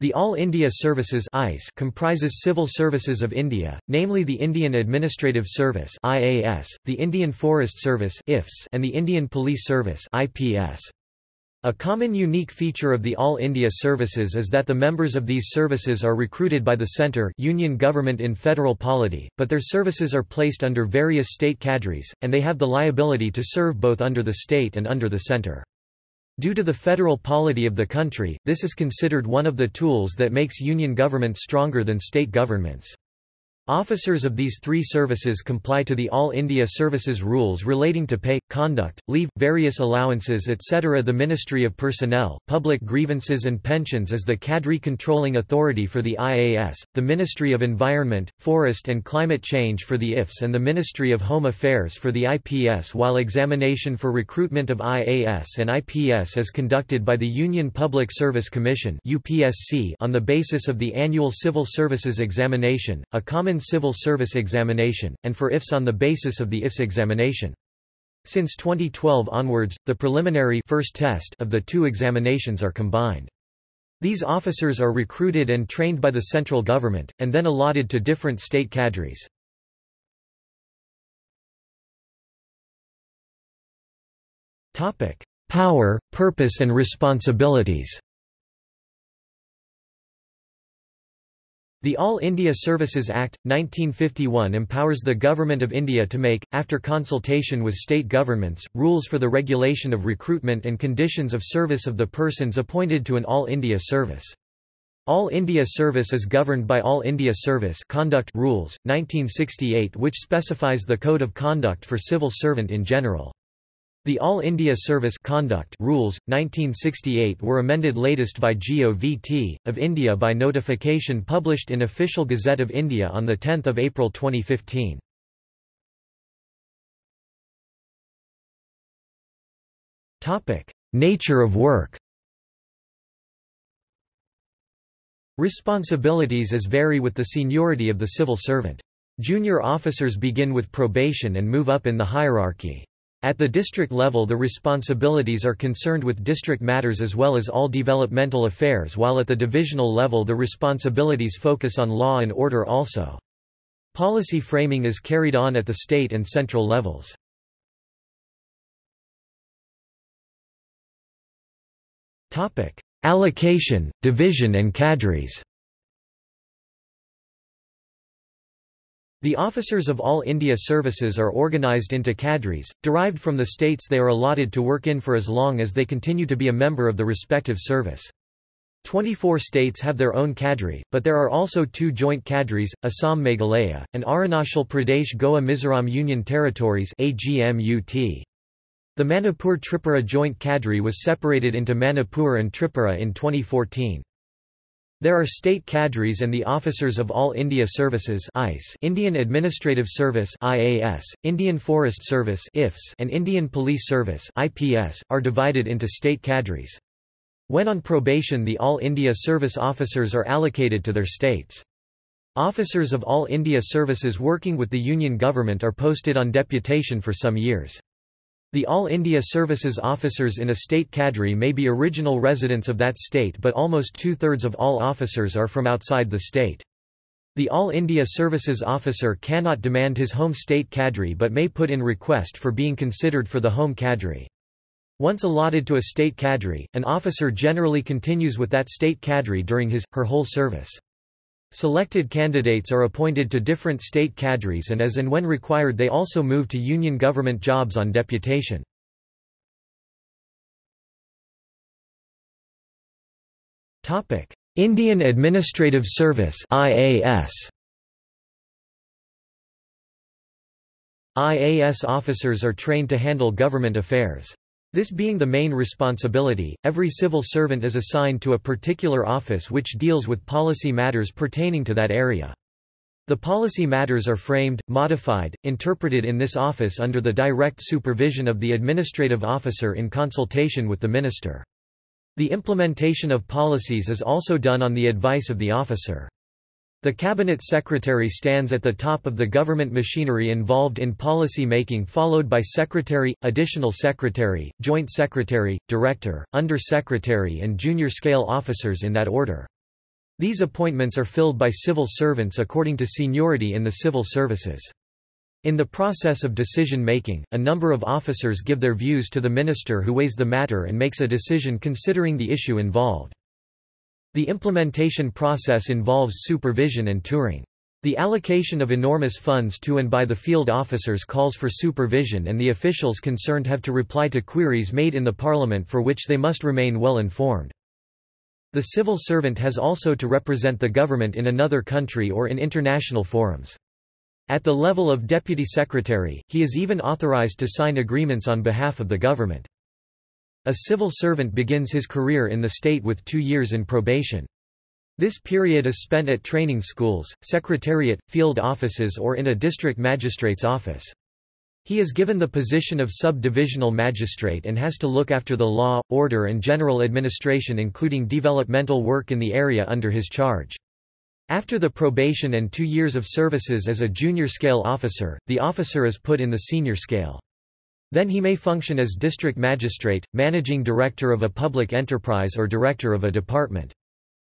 The All India Services ICE comprises civil services of India, namely the Indian Administrative Service IAS, the Indian Forest Service IFS, and the Indian Police Service IPS. A common unique feature of the All India Services is that the members of these services are recruited by the centre union government in federal polity, but their services are placed under various state cadres, and they have the liability to serve both under the state and under the centre. Due to the federal polity of the country, this is considered one of the tools that makes union government stronger than state governments. Officers of these three services comply to the All India Services rules relating to pay, conduct, leave, various allowances etc. The Ministry of Personnel, Public Grievances and Pensions is the cadre controlling authority for the IAS, the Ministry of Environment, Forest and Climate Change for the IFS and the Ministry of Home Affairs for the IPS while examination for recruitment of IAS and IPS is conducted by the Union Public Service Commission on the basis of the annual Civil Services Examination, a common civil service examination, and for IFS on the basis of the IFS examination. Since 2012 onwards, the preliminary first test of the two examinations are combined. These officers are recruited and trained by the central government, and then allotted to different state cadres. Power, purpose and responsibilities The All India Services Act, 1951 empowers the Government of India to make, after consultation with state governments, rules for the regulation of recruitment and conditions of service of the persons appointed to an All India service. All India Service is governed by All India Service Conduct Rules, 1968 which specifies the code of conduct for civil servant in general. The All India Service Conduct Rules, 1968 were amended latest by GOVT, of India by notification published in Official Gazette of India on 10 April 2015. Nature of work Responsibilities as vary with the seniority of the civil servant. Junior officers begin with probation and move up in the hierarchy. At the district level the responsibilities are concerned with district matters as well as all developmental affairs while at the divisional level the responsibilities focus on law and order also. Policy framing is carried on at the state and central levels. Allocation, division and cadres The officers of all India services are organised into cadres, derived from the states they are allotted to work in for as long as they continue to be a member of the respective service. 24 states have their own cadre, but there are also two joint cadres, Assam Meghalaya, and Arunachal Pradesh Goa Mizoram Union Territories. The Manipur Tripura joint cadre was separated into Manipur and Tripura in 2014. There are state cadres and the officers of All India Services ICE, Indian Administrative Service IAS, Indian Forest Service IFS, and Indian Police Service IPS, are divided into state cadres. When on probation the All India Service officers are allocated to their states. Officers of All India Services working with the Union government are posted on deputation for some years. The All India Services officers in a state cadre may be original residents of that state but almost two-thirds of all officers are from outside the state. The All India Services officer cannot demand his home state cadre but may put in request for being considered for the home cadre. Once allotted to a state cadre, an officer generally continues with that state cadre during his, her whole service. Selected candidates are appointed to different state cadres and as and when required they also move to union government jobs on deputation. Indian Administrative Service IAS IAS officers are trained to handle government affairs. This being the main responsibility, every civil servant is assigned to a particular office which deals with policy matters pertaining to that area. The policy matters are framed, modified, interpreted in this office under the direct supervision of the administrative officer in consultation with the minister. The implementation of policies is also done on the advice of the officer. The Cabinet Secretary stands at the top of the government machinery involved in policy making followed by Secretary, Additional Secretary, Joint Secretary, Director, Under Secretary and Junior Scale Officers in that order. These appointments are filled by civil servants according to seniority in the civil services. In the process of decision-making, a number of officers give their views to the minister who weighs the matter and makes a decision considering the issue involved. The implementation process involves supervision and touring. The allocation of enormous funds to and by the field officers calls for supervision and the officials concerned have to reply to queries made in the parliament for which they must remain well informed. The civil servant has also to represent the government in another country or in international forums. At the level of deputy secretary, he is even authorized to sign agreements on behalf of the government. A civil servant begins his career in the state with two years in probation. This period is spent at training schools, secretariat, field offices or in a district magistrate's office. He is given the position of sub-divisional magistrate and has to look after the law, order and general administration including developmental work in the area under his charge. After the probation and two years of services as a junior scale officer, the officer is put in the senior scale. Then he may function as district magistrate, managing director of a public enterprise or director of a department.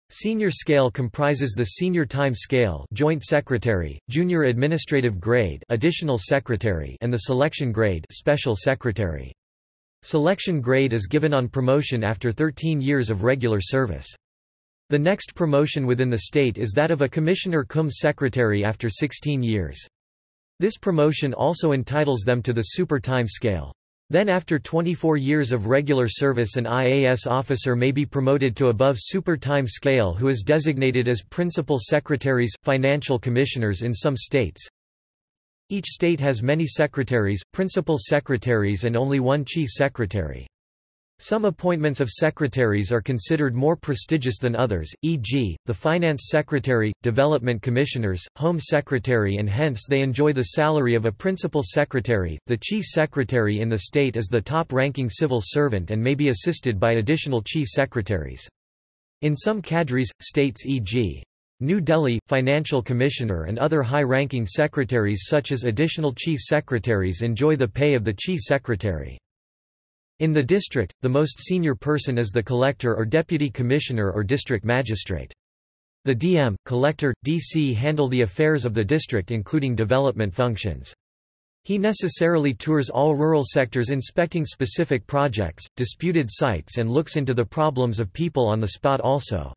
Senior scale comprises the senior time scale joint secretary, junior administrative grade additional secretary and the selection grade special secretary. Selection grade is given on promotion after 13 years of regular service. The next promotion within the state is that of a commissioner cum secretary after 16 years. This promotion also entitles them to the super time scale. Then after 24 years of regular service an IAS officer may be promoted to above super time scale who is designated as principal secretaries, financial commissioners in some states. Each state has many secretaries, principal secretaries and only one chief secretary. Some appointments of secretaries are considered more prestigious than others, e.g., the Finance Secretary, Development Commissioners, Home Secretary and hence they enjoy the salary of a Principal Secretary. The Chief Secretary in the state is the top-ranking civil servant and may be assisted by additional Chief Secretaries. In some cadres, states e.g. New Delhi, Financial Commissioner and other high-ranking secretaries such as additional Chief Secretaries enjoy the pay of the Chief Secretary. In the district, the most senior person is the collector or deputy commissioner or district magistrate. The DM, collector, DC handle the affairs of the district including development functions. He necessarily tours all rural sectors inspecting specific projects, disputed sites and looks into the problems of people on the spot also.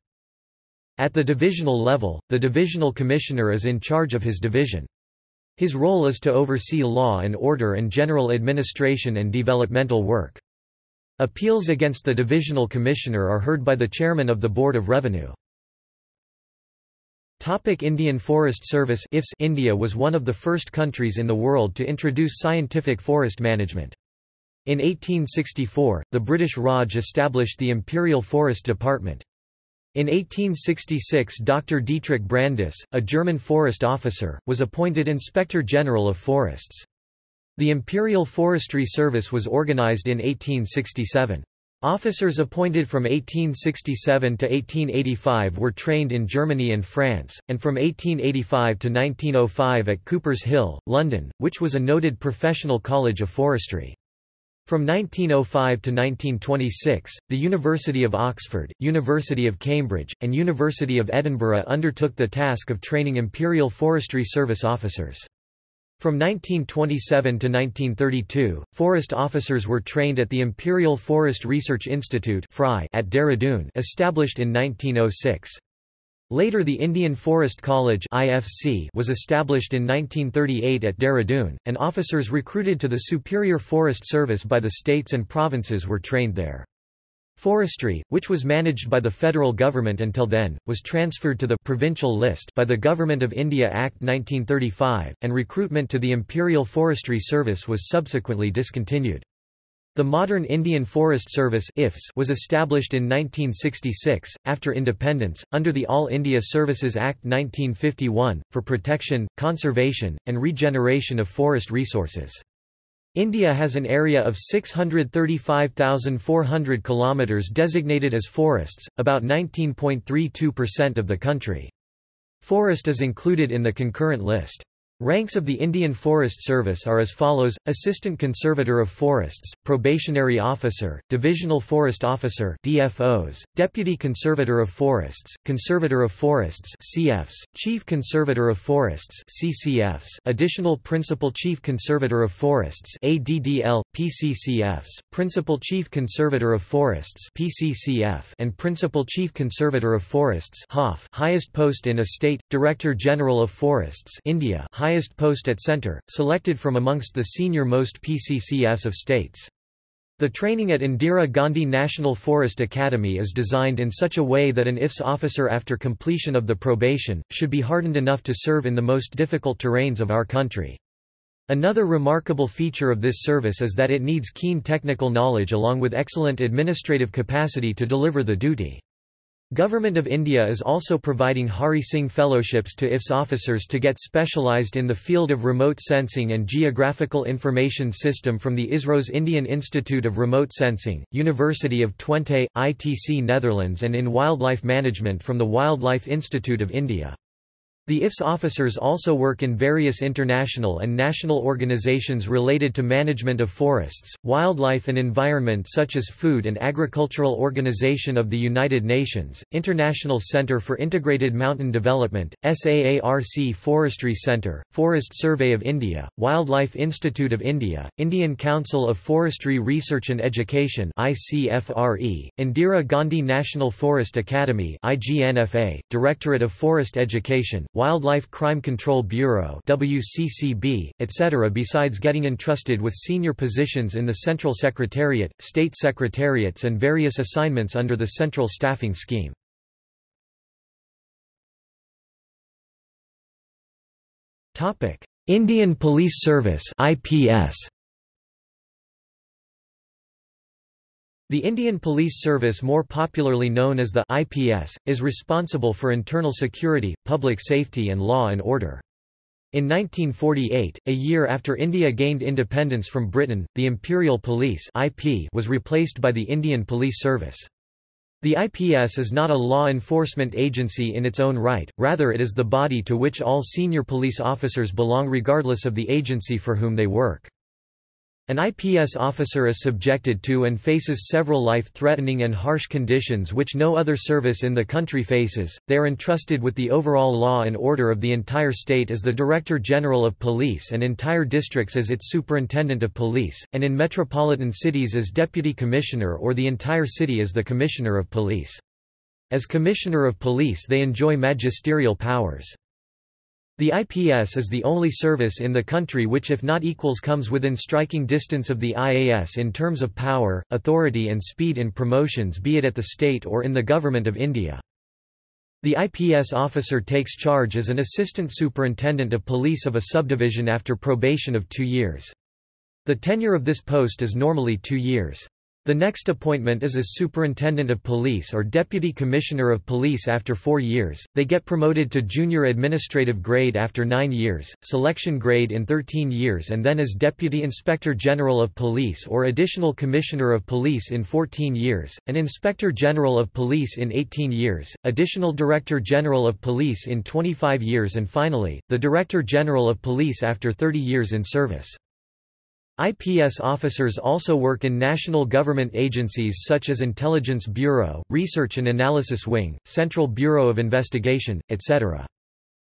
At the divisional level, the divisional commissioner is in charge of his division. His role is to oversee law and order and general administration and developmental work. Appeals against the divisional commissioner are heard by the chairman of the Board of Revenue. Topic Indian Forest Service IFS India was one of the first countries in the world to introduce scientific forest management. In 1864, the British Raj established the Imperial Forest Department. In 1866 Dr. Dietrich Brandis, a German forest officer, was appointed Inspector General of Forests. The Imperial Forestry Service was organized in 1867. Officers appointed from 1867 to 1885 were trained in Germany and France, and from 1885 to 1905 at Coopers Hill, London, which was a noted professional college of forestry. From 1905 to 1926, the University of Oxford, University of Cambridge, and University of Edinburgh undertook the task of training Imperial Forestry Service officers. From 1927 to 1932, forest officers were trained at the Imperial Forest Research Institute at Dehradun established in 1906. Later the Indian Forest College was established in 1938 at Dehradun, and officers recruited to the Superior Forest Service by the states and provinces were trained there. Forestry, which was managed by the federal government until then, was transferred to the provincial list by the Government of India Act 1935, and recruitment to the Imperial Forestry Service was subsequently discontinued. The modern Indian Forest Service was established in 1966, after independence, under the All India Services Act 1951, for protection, conservation, and regeneration of forest resources. India has an area of 635,400 km designated as forests, about 19.32% of the country. Forest is included in the concurrent list. Ranks of the Indian Forest Service are as follows, Assistant Conservator of Forests, Probationary Officer, Divisional Forest Officer DFOs, Deputy Conservator of Forests, Conservator of Forests CFs, Chief Conservator of Forests CCFs, Additional Principal Chief Conservator of Forests ADDL, PCCFs, Principal Chief Conservator of Forests PCCF, and Principal Chief Conservator of Forests HOF, Highest post in a state, Director General of Forests India highest highest post at center, selected from amongst the senior-most PCCFs of states. The training at Indira Gandhi National Forest Academy is designed in such a way that an IFS officer after completion of the probation, should be hardened enough to serve in the most difficult terrains of our country. Another remarkable feature of this service is that it needs keen technical knowledge along with excellent administrative capacity to deliver the duty. Government of India is also providing Hari Singh fellowships to IFS officers to get specialised in the field of remote sensing and geographical information system from the ISRO's Indian Institute of Remote Sensing, University of Twente, ITC Netherlands and in wildlife management from the Wildlife Institute of India. The IFS officers also work in various international and national organizations related to management of forests, wildlife and environment such as Food and Agricultural Organization of the United Nations, International Center for Integrated Mountain Development, SAARC Forestry Center, Forest Survey of India, Wildlife Institute of India, Indian Council of Forestry Research and Education ICFRE, Indira Gandhi National Forest Academy IGNFA, Directorate of Forest Education, Wildlife Crime Control Bureau WCCB, etc. Besides getting entrusted with senior positions in the Central Secretariat, State Secretariats and various assignments under the Central Staffing Scheme. Indian Police Service IPS The Indian Police Service more popularly known as the IPS, is responsible for internal security, public safety and law and order. In 1948, a year after India gained independence from Britain, the Imperial Police IP was replaced by the Indian Police Service. The IPS is not a law enforcement agency in its own right, rather it is the body to which all senior police officers belong regardless of the agency for whom they work. An IPS officer is subjected to and faces several life-threatening and harsh conditions which no other service in the country faces. They are entrusted with the overall law and order of the entire state as the Director General of Police and entire districts as its Superintendent of Police, and in metropolitan cities as Deputy Commissioner or the entire city as the Commissioner of Police. As Commissioner of Police they enjoy magisterial powers. The IPS is the only service in the country which if not equals comes within striking distance of the IAS in terms of power, authority and speed in promotions be it at the state or in the Government of India. The IPS officer takes charge as an assistant superintendent of police of a subdivision after probation of two years. The tenure of this post is normally two years. The next appointment is as Superintendent of Police or Deputy Commissioner of Police after four years, they get promoted to Junior Administrative Grade after nine years, Selection Grade in 13 years and then as Deputy Inspector General of Police or Additional Commissioner of Police in 14 years, an Inspector General of Police in 18 years, Additional Director General of Police in 25 years and finally, the Director General of Police after 30 years in service. IPS officers also work in national government agencies such as Intelligence Bureau, Research and Analysis Wing, Central Bureau of Investigation, etc.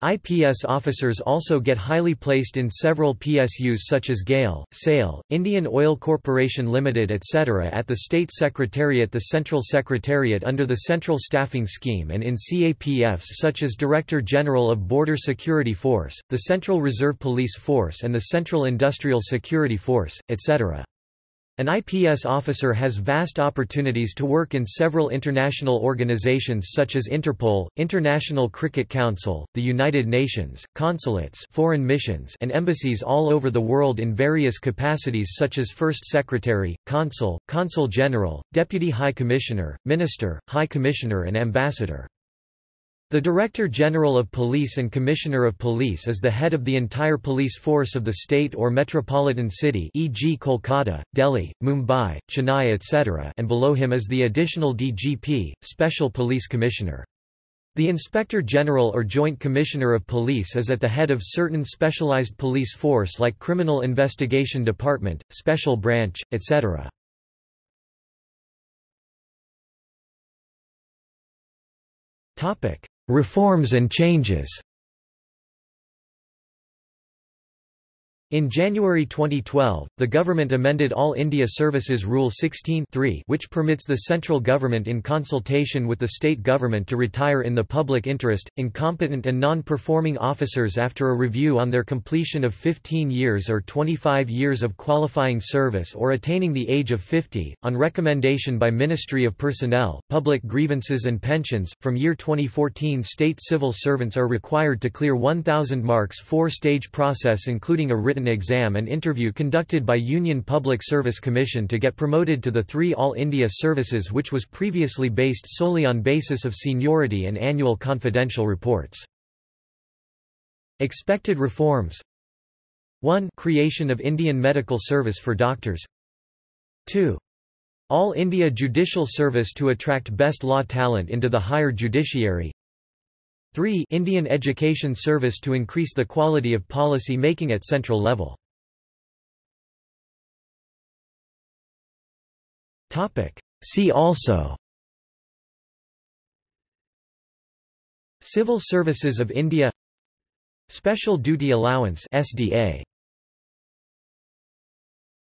IPS officers also get highly placed in several PSUs such as GAIL, SAIL, Indian Oil Corporation Limited etc. at the State Secretariat the Central Secretariat under the Central Staffing Scheme and in CAPFs such as Director General of Border Security Force, the Central Reserve Police Force and the Central Industrial Security Force, etc. An IPS officer has vast opportunities to work in several international organizations such as Interpol, International Cricket Council, the United Nations, consulates foreign missions and embassies all over the world in various capacities such as First Secretary, Consul, Consul General, Deputy High Commissioner, Minister, High Commissioner and Ambassador. The Director General of Police and Commissioner of Police is the head of the entire police force of the state or metropolitan city e.g. Kolkata, Delhi, Mumbai, Chennai etc. and below him is the additional DGP, Special Police Commissioner. The Inspector General or Joint Commissioner of Police is at the head of certain specialized police force like Criminal Investigation Department, Special Branch, etc. Reforms and changes In January 2012, the government amended All India Services Rule 16 which permits the central government in consultation with the state government to retire in the public interest, incompetent and non-performing officers after a review on their completion of 15 years or 25 years of qualifying service or attaining the age of 50, on recommendation by Ministry of Personnel, Public Grievances and Pensions. From year 2014 state civil servants are required to clear 1,000 marks four-stage process including a written written exam and interview conducted by Union Public Service Commission to get promoted to the three All India services which was previously based solely on basis of seniority and annual confidential reports. Expected reforms 1. Creation of Indian Medical Service for doctors 2. All India Judicial Service to attract best law talent into the higher judiciary 3 Indian Education Service to increase the quality of policy making at central level. See also Civil Services of India Special Duty Allowance SDA